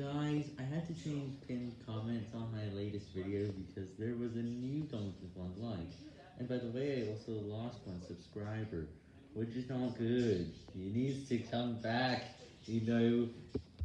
Guys, I had to change pinned comments on my latest video because there was a new comment with one like. And by the way, I also lost one subscriber, which is not good. He needs to come back, you know.